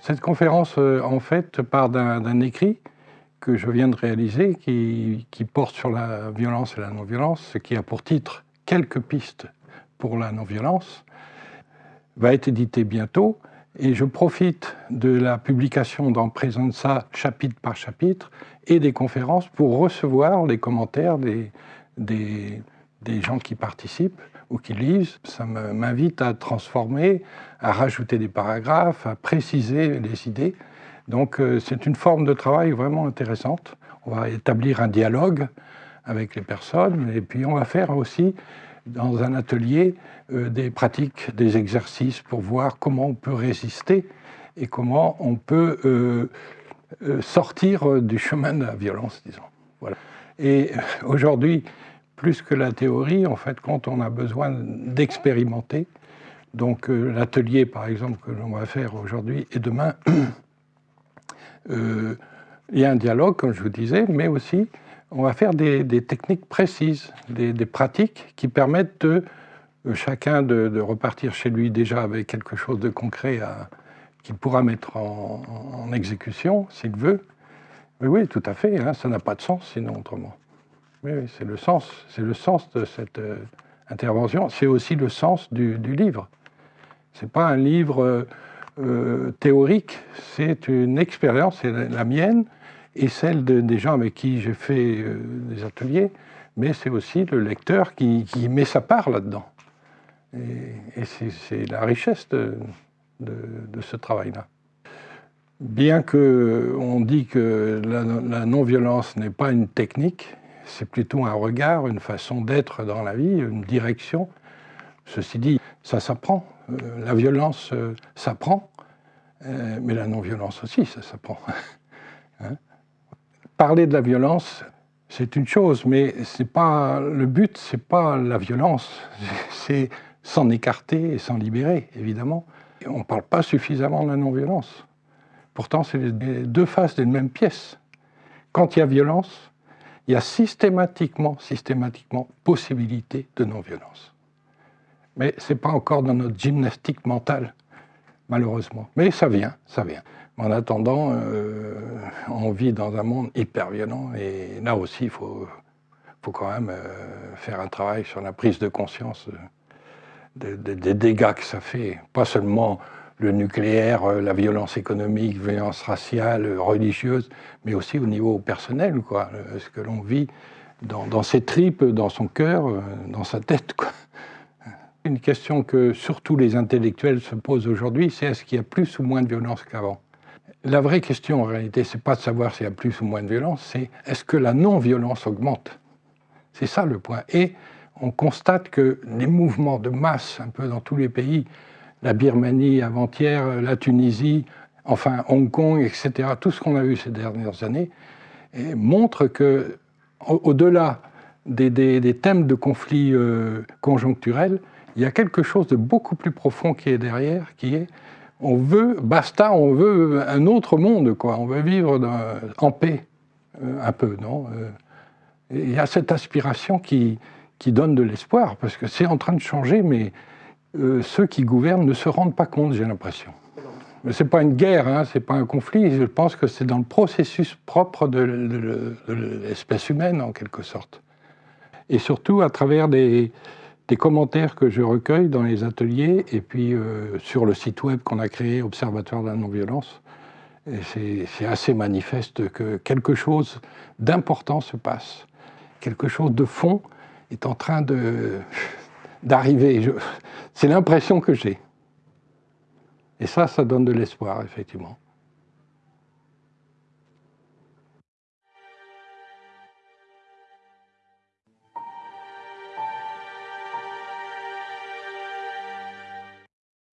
Cette conférence, euh, en fait, part d'un écrit que je viens de réaliser qui, porte sur la violence et la non-violence, ce qui a pour titre « Quelques pistes pour la non-violence », va être édité bientôt. Et je profite de la publication dans ça chapitre par chapitre et des conférences pour recevoir les commentaires des, des gens qui participent ou qui lisent. Ça m'invite à transformer, à rajouter des paragraphes, à préciser les idées. Donc euh, c'est une forme de travail vraiment intéressante. On va établir un dialogue avec les personnes et puis on va faire aussi dans un atelier euh, des pratiques, des exercices pour voir comment on peut résister et comment on peut euh, sortir du chemin de la violence, disons. Voilà. Et aujourd'hui, plus que la théorie, en fait, quand on a besoin d'expérimenter, donc l'atelier, par exemple, que l'on va faire aujourd'hui et demain, Euh, il y a un dialogue, comme je vous disais, mais aussi on va faire des, techniques précises, des, pratiques qui permettent de euh, chacun de, repartir chez lui déjà avec quelque chose de concret qu'il pourra mettre en, exécution s'il veut. Mais oui, tout à fait, hein, ça n'a pas de sens sinon autrement. C'est le sens, de cette euh, intervention. C'est aussi le sens du, du livre. C'est pas un livre euh, théorique, c'est une expérience, c'est la, mienne et celle des gens avec qui j'ai fait euh, des ateliers, mais c'est aussi le lecteur qui, met sa part là-dedans. Et, c'est la richesse de, ce travail-là. Bien qu'on dit que la non-violence n'est pas une technique, c'est plutôt un regard, une façon d'être dans la vie, une direction. Ceci dit, ça s'apprend. Euh, la violence euh, s'apprend, euh, mais la non-violence aussi, ça s'apprend. Hein? Parler de la violence, c'est une chose, mais c'est pas le but, c'est pas la violence, c'est s'en écarter et s'en libérer, évidemment. on ne parle pas suffisamment de la non-violence. Pourtant, c'est les deux faces d'une même pièce. Quand il y a violence, il y a systématiquement, systématiquement possibilité de non-violence mais ce n'est pas encore dans notre gymnastique mentale, malheureusement. Mais ça vient, ça vient. En attendant, euh, on vit dans un monde hyper violent, et là aussi, il faut, faut quand même euh, faire un travail sur la prise de conscience des dégâts que ça fait, pas seulement le nucléaire, euh, la violence économique, violence raciale, religieuse, mais aussi au niveau personnel, quoi, ce que l'on vit dans, dans, ses tripes, dans son cœur, dans sa tête. Quoi. Une question que surtout les intellectuels se posent aujourd'hui, c'est est-ce qu'il y a plus ou moins de violence qu'avant? La vraie question en réalité, c'est pas de savoir s'il y a plus ou moins de violence, c'est est-ce que la non-violence augmente? C'est ça le point. Et on constate que les mouvements de masse, un peu dans tous les pays, la Birmanie avant-hier, la Tunisie, enfin Hong Kong, etc., tout ce qu'on a vu ces dernières années, montrent que, au-delà des, thèmes de conflits euh, conjoncturels, il y a quelque chose de beaucoup plus profond qui est derrière, qui est on veut, basta, on veut un autre monde, quoi. On veut vivre en paix, euh, un peu, non euh, Il y a cette aspiration qui, qui donne de l'espoir, parce que c'est en train de changer, mais euh, ceux qui gouvernent ne se rendent pas compte, j'ai l'impression. Ce n'est pas une guerre, hein, ce n'est pas un conflit, je pense que c'est dans le processus propre de, l'espèce humaine, en quelque sorte. Et surtout à travers des, des commentaires que je recueille dans les ateliers et puis euh, sur le site web qu'on a créé, Observatoire de la non-violence. C'est assez manifeste que quelque chose d'important se passe. Quelque chose de fond est en train d'arriver. C'est l'impression que j'ai. Et ça, ça donne de l'espoir, effectivement.